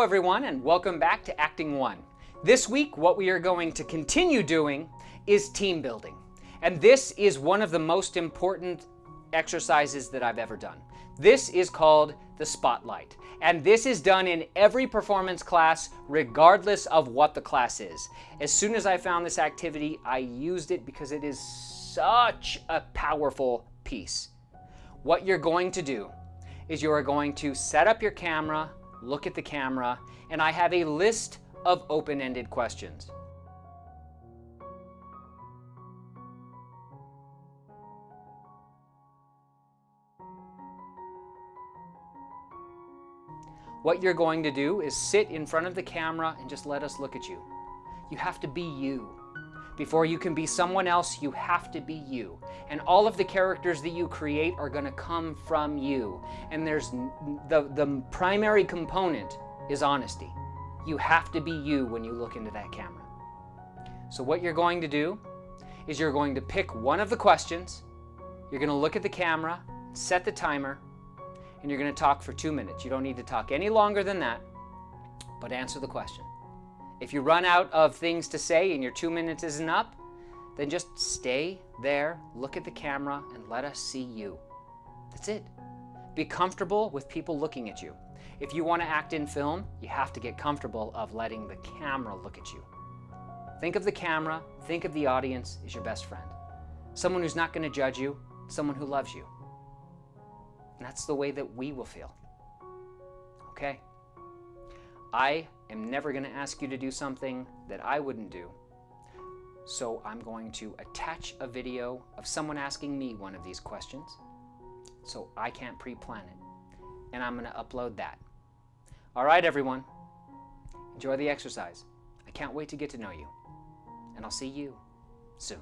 everyone, and welcome back to Acting One. This week, what we are going to continue doing is team building. And this is one of the most important exercises that I've ever done. This is called the spotlight. And this is done in every performance class, regardless of what the class is. As soon as I found this activity, I used it because it is such a powerful piece. What you're going to do is you are going to set up your camera, look at the camera, and I have a list of open-ended questions. What you're going to do is sit in front of the camera and just let us look at you. You have to be you. Before you can be someone else, you have to be you. And all of the characters that you create are going to come from you. And there's the, the primary component is honesty. You have to be you when you look into that camera. So what you're going to do is you're going to pick one of the questions, you're going to look at the camera, set the timer, and you're going to talk for two minutes. You don't need to talk any longer than that, but answer the question. If you run out of things to say and your two minutes isn't up, then just stay there, look at the camera, and let us see you. That's it. Be comfortable with people looking at you. If you want to act in film, you have to get comfortable of letting the camera look at you. Think of the camera, think of the audience as your best friend. Someone who's not going to judge you, someone who loves you. And that's the way that we will feel. Okay? I am never going to ask you to do something that I wouldn't do. So I'm going to attach a video of someone asking me one of these questions so I can't pre-plan it. And I'm going to upload that. All right, everyone. Enjoy the exercise. I can't wait to get to know you. And I'll see you soon.